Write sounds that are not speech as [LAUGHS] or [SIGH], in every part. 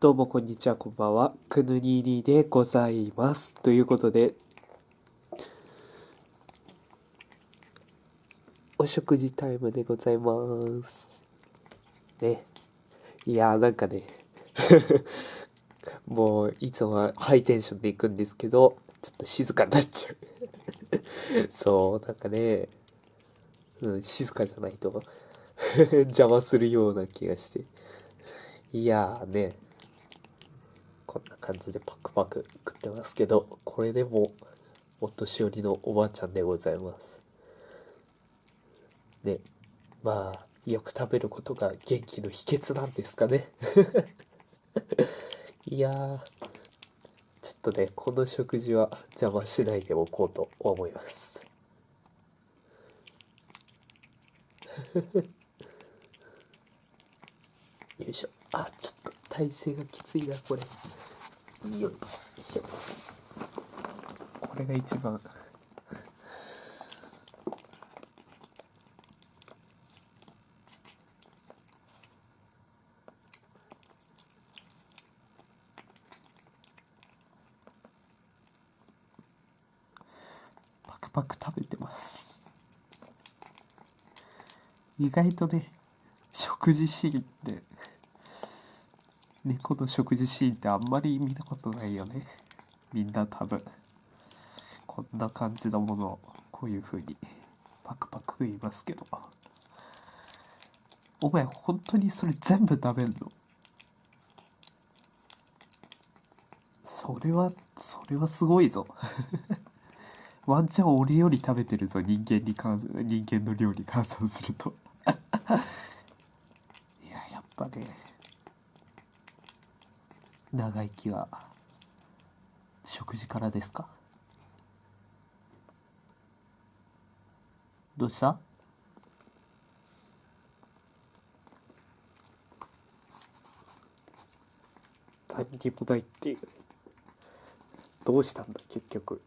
どうもこんにちは、こんばんは。くぬににでございます。ということで、お食事タイムでございます。ね。いやーなんかね [LAUGHS] もういつもはハイテンションで行くんですけど、ちょっと静かになっちゃう [LAUGHS] そう、なんかね、うん、静かじゃないと [LAUGHS] 邪魔するような気がして。いやーね、こんな感じでパクパク食ってますけど、これでもお年寄りのおばあちゃんでございます。ね、まあ、よく食べることが元気の秘訣なんですかね。[LAUGHS] いやー、ちょっとね、この食事は邪魔しないでおこうと思います。[LAUGHS] よいしょ。あ、ちょっと体勢がきついなこれ。よいしょ。これが一番。パクパク食べてます。意外とね食事シーンって猫の食事シーンってあんまり見たことないよね。みんな多分。こんな感じのものをこういう風にパクパク食いますけど。お前本当にそれ全部食べんの？それはそれはすごいぞ。[LAUGHS] ワンチャン俺より食べてるぞ人間に関人間の量に換算するといややっぱね長生きは食事からですか？どうした？何にもないっていう。どうしたんだ結局。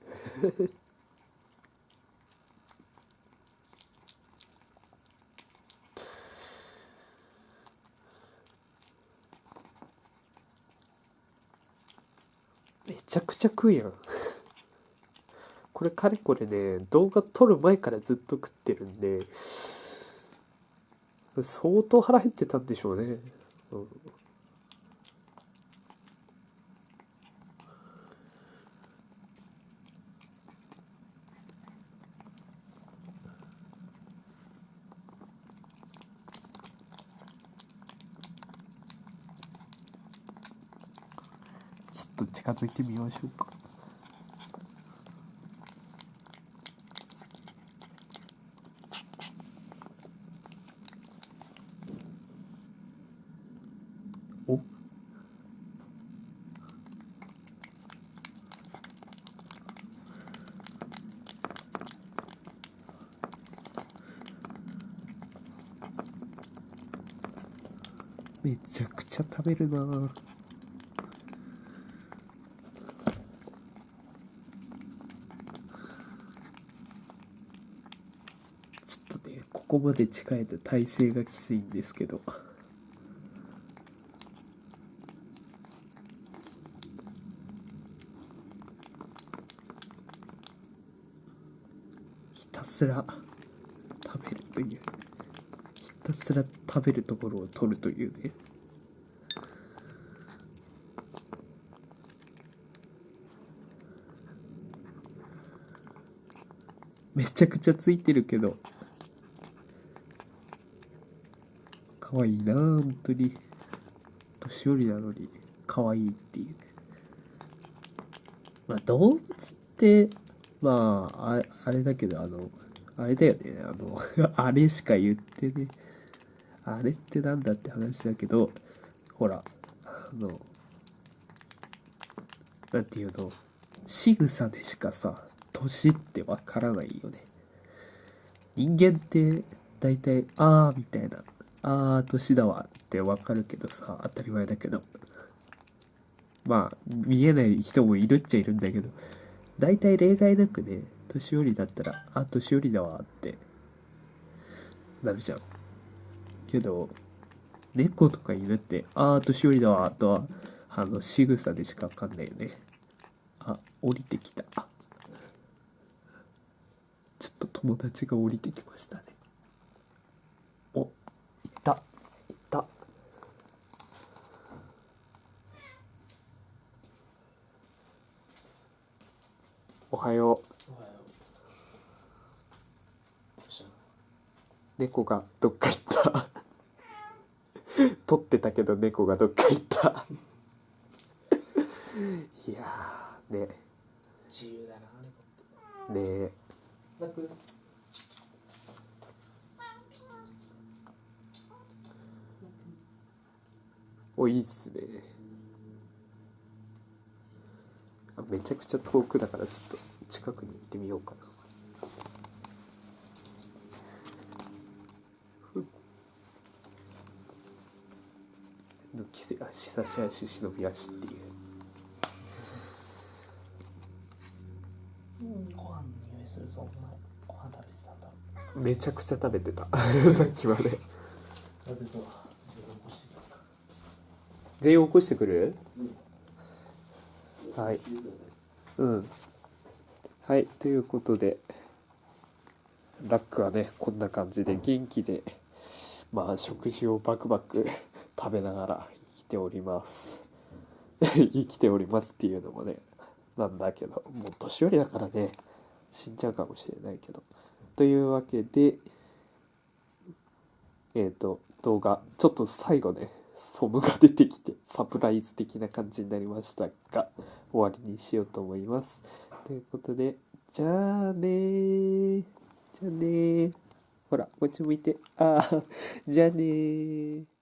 めちゃくちゃ食うやん。[LAUGHS] これかれこれね動画撮る前からずっと食ってるんで相当腹減ってたんでしょうね、うん。ちょっと近づいてみましょうか。めちゃくちゃ食べるなここまで近いと体勢がきついんですけど。ひたすら食べるという。ひたすら食べるところを取るというね。めちゃくちゃついてるけど。可愛いな本当に。年寄りなのに可愛いっていう。まあ動物ってまああれだけどあのあれだよね。あの [LAUGHS] あれしか言ってね。あれってなんだって話だけどほらあのなんていうの。仕草でしかさ年ってわからないよね。人間って大体ああみたいなああ、年だわってわかるけどさ、当たり前だけど。まあ、見えない人もいるっちゃいるんだけど、大体例外なくね、年寄りだったら、あ、年寄りだわって。なるじゃん。けど、猫とか犬って、ああ、年寄りだわとは、あの仕草でしかわかんないよね。あ降りてきた。ちょっと友達が降りてきましたねおいたいたおはよう。猫がどっか行った。[LAUGHS] 撮ってたけど猫がどっか行った。いやーね。自由だな、猫って。ね。なくおいいっすね。あめちゃくちゃ遠くだからちょっと近くに行ってみようかな。ふっ。抜きせ足差し足忍び足っていう。ご飯の匂いするぞ、お前。ご飯食べてたんだ。めちゃくちゃ食べてた。[LAUGHS] さっきまで。食べた全員起こしてくる？はい。うんはいということでラックはねこんな感じで元気でまあ食事をバクバク [LAUGHS] 食べながら生きております。[LAUGHS] 生きておりますっていうのもねなんだけどもう年寄りだからね死んじゃうかもしれないけど。というわけでえっ、と動画ちょっと最後ねソムが出てきてサプライズ的な感じになりましたが終わりにしようと思います。ということでじゃあねー。じゃあねー。ほらこっち向いて。ああじゃあねー。